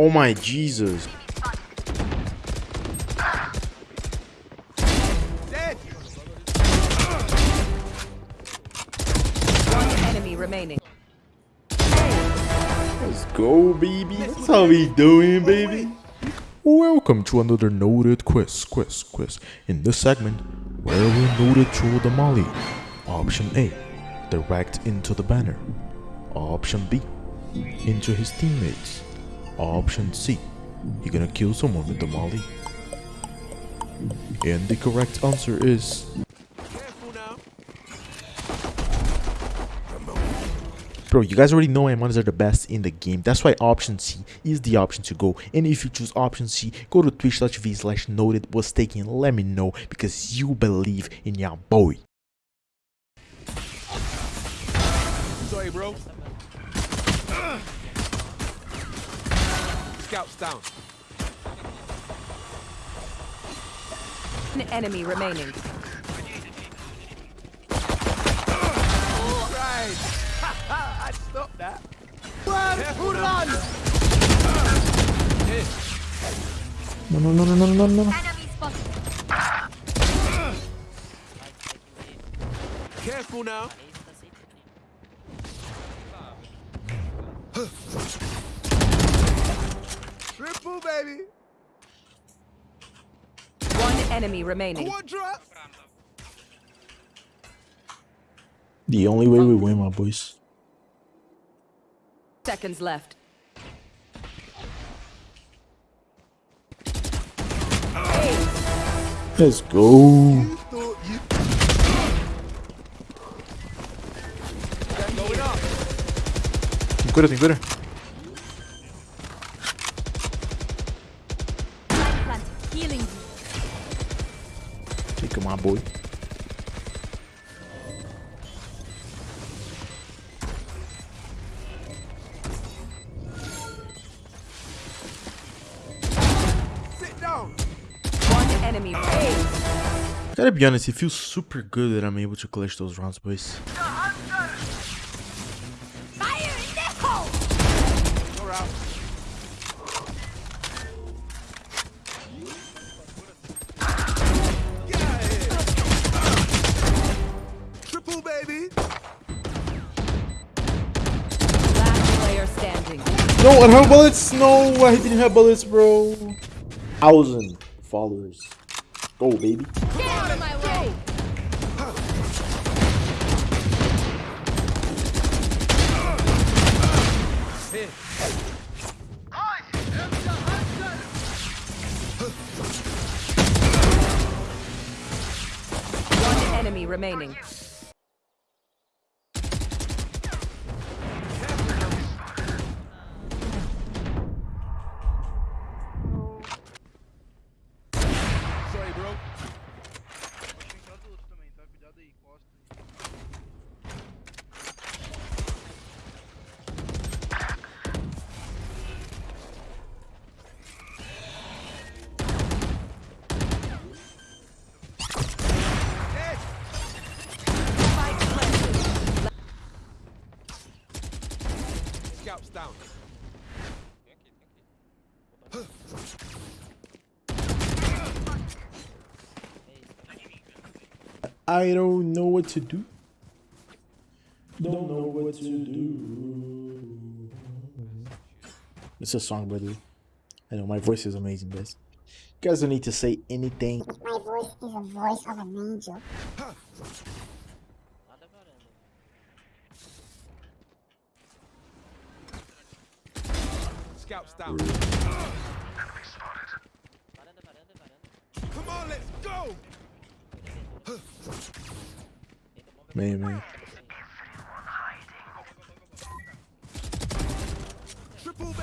Oh my Jesus. One enemy remaining. Let's go, baby. That's how we doing, baby. Welcome to another noted quiz, quiz, quiz. In this segment, where we noted through the molly. Option A, direct into the banner. Option B, into his teammates. Option C, you're gonna kill someone with the molly. And the correct answer is Bro, you guys already know M1s are the best in the game. That's why option C is the option to go. And if you choose option C, go to twitch.tv slash noted was taking. Let me know because you believe in your boy. Sorry, bro. Scouts down. One enemy remaining. Right. Ah, I stopped that. Run! Who run? No, no, no, no, no, no, no. Careful now. Triple, baby. One enemy remaining. Quadra. The only way we win, my boys. Seconds left. Let's go. Thought you. Tem cura, tem cura. Enemy. Hey, Gotta be honest, it feels super good that I'm able to clutch those rounds, boys. Fire in the hole! You're out. Get out of here. Triple, baby. last player standing. No, I have bullets. No, I didn't have bullets, bro. Thousand followers. Go, baby. Get out of my way! One enemy remaining. Sorry, bro. Tem adulto também, tá? Cuidado aí, costa aí. Spike planted. Scouts down. I don't know what to do. Don't know what to do. It's a song, by the way. I know my voice is amazing, guys. You guys don't need to say anything. My voice is the voice of an angel. Scouts down. Come on, let's go. Man. Triple.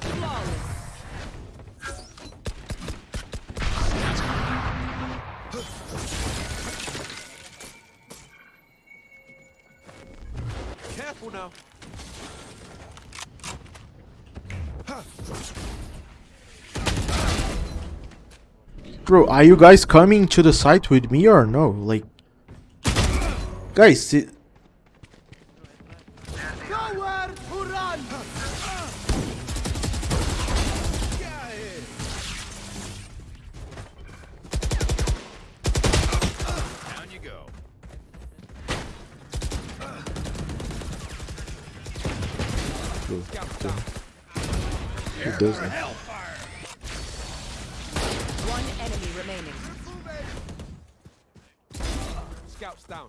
Flawless. Careful now. Bro, are you guys coming to the site with me or no? Like, guys, it, Nowhere to run! Get out of here! Down you go. Scout down. it doesn't. One enemy remaining. Scouts down.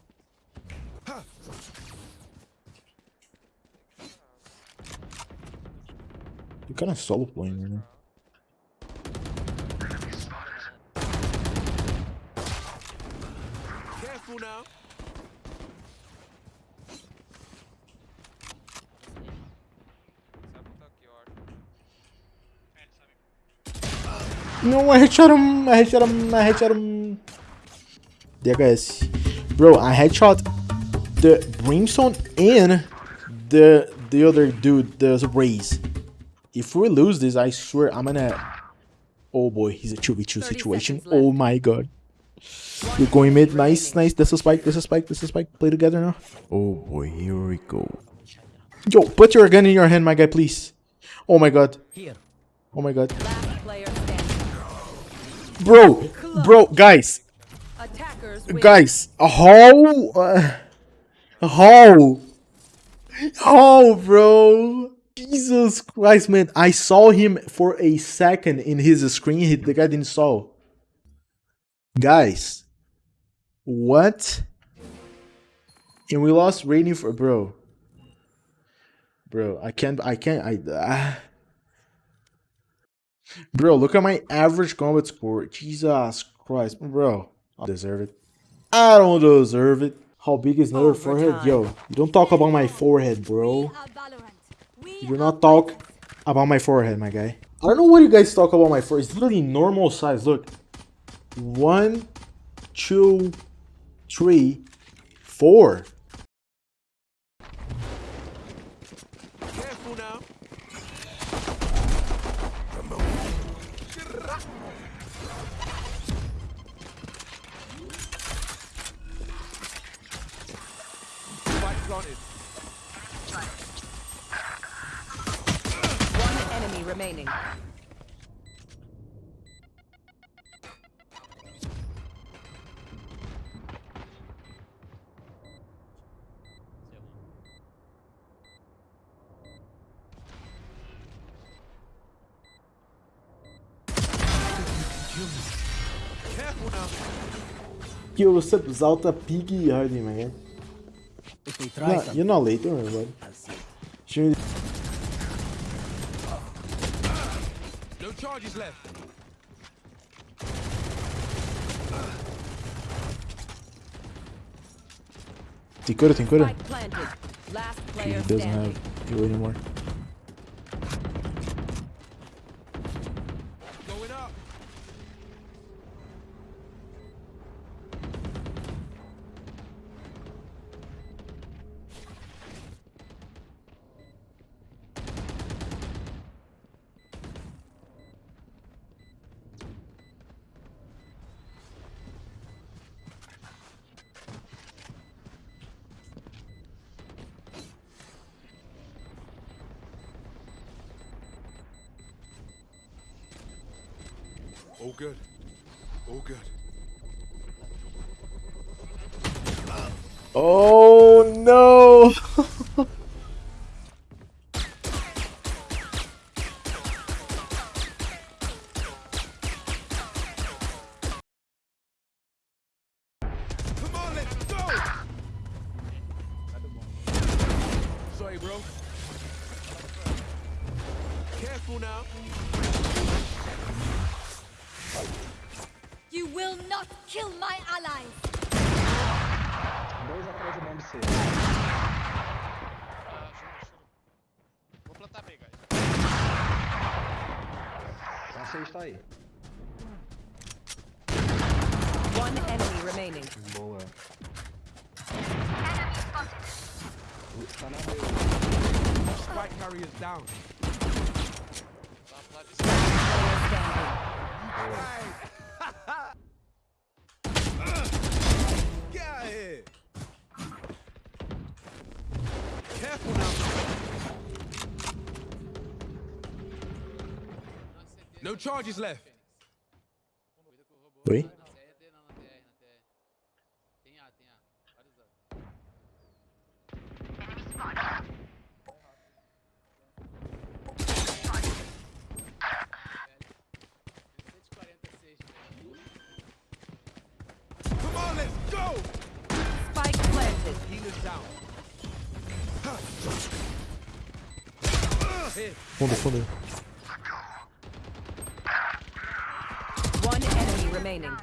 You're kind of solo playing right now. Careful now. No, I headshot him. I headshot him. I headshot him. There, guys. Bro, I headshot the brimstone and the the other dude, the Raze. If we lose this, I swear I'm gonna. Oh boy, he's a 2v2 situation. Oh my god. We're going mid. Nice, nice. This is spike. This is spike. This is spike. Play together now. Oh boy, here we go. Yo, put your gun in your hand, my guy, please. Oh my god. Oh my god. Bro, bro, guys, guys, how, uh, how, how, bro? Jesus Christ, man! I saw him for a second in his screen. He, the guy didn't saw. Guys, what? And we lost rating for bro. Bro, I can't. I can't. I. ah. Bro, look at my average combat score. Jesus Christ, bro. I deserve it. I don't deserve it. How big is another forehead? Yo, you don't talk about my forehead, bro. Are Valorant. We You do not talk about my forehead, my guy. I don't know what you guys talk about my forehead. It's literally normal size. Look. One, two, three, four. Planted. One enemy remaining. Careful now. Yo, Zalta Piggy Hardy, guy? If they try No, something, you're not late, don't worry about it. I'll see. Show me No charges left. Tem cura, tem cura? Spike planted. Last He doesn't have you anymore. All good. All good. Oh no! will not kill my allies. Dois atrás do bomb C. Vou plantar B, guys. A C está aí. One enemy remaining. Boa. Tá na B. Spike carriers down. Tá Careful now. No charges left. Oui. Fundo, fundo. One enemy remaining. You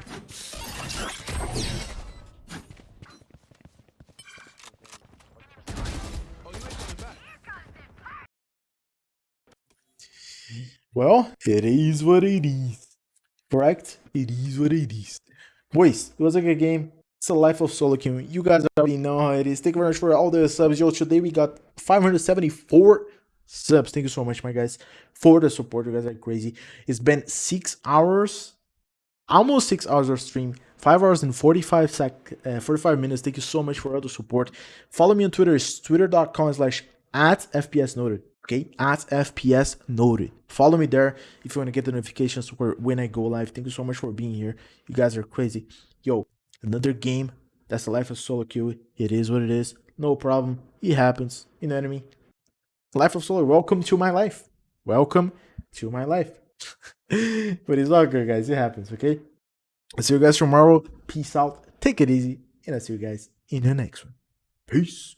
ain't coming back. Well, it is what it is. Correct? It is what it is. Boys, it was a good game. It's the life of solo. You guys already know how it is. Thank you very much for all the subs. Yo, today we got 574 subs. Thank you so much, my guys, for the support. You guys are crazy. It's been six hours, almost six hours of stream. Five hours and 45 sec, uh, 45 minutes. Thank you so much for all the support. Follow me on Twitter. It's twitter.com slash at FPS noted. Okay, at FPS noted. Follow me there if you want to get the notifications for when I go live. Thank you so much for being here. You guys are crazy. Yo, another game. That's the life of solo queue. It is what it is. No problem. It happens. You know what I mean? Life of solo. Welcome to my life. Welcome to my life. but it's all good, guys. It happens. Okay. I'll see you guys tomorrow. Peace out. Take it easy. And I'll see you guys in the next one. Peace.